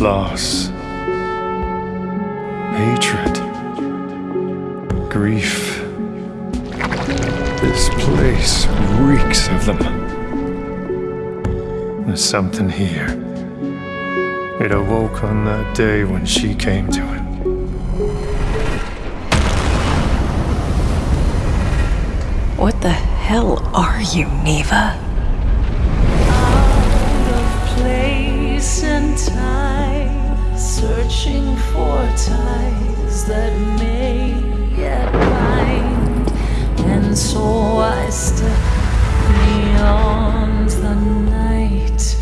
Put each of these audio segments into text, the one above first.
loss, hatred, grief. This place reeks of them. There's something here. It awoke on that day when she came to it. What the hell are you, Neva? Ties that may yet bind. And so I step beyond the night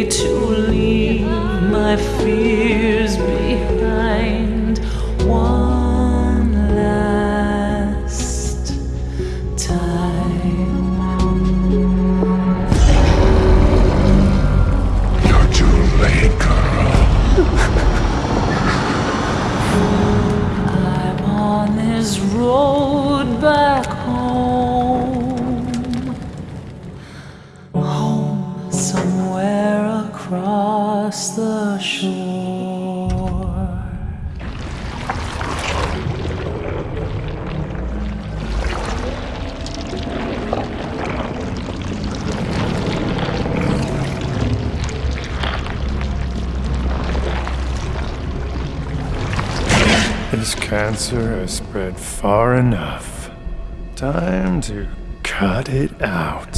to leave my fears behind. One last time. You're too late, girl. I'm on this road back home. Home somewhere across the shore. This cancer has spread far enough. Time to cut it out.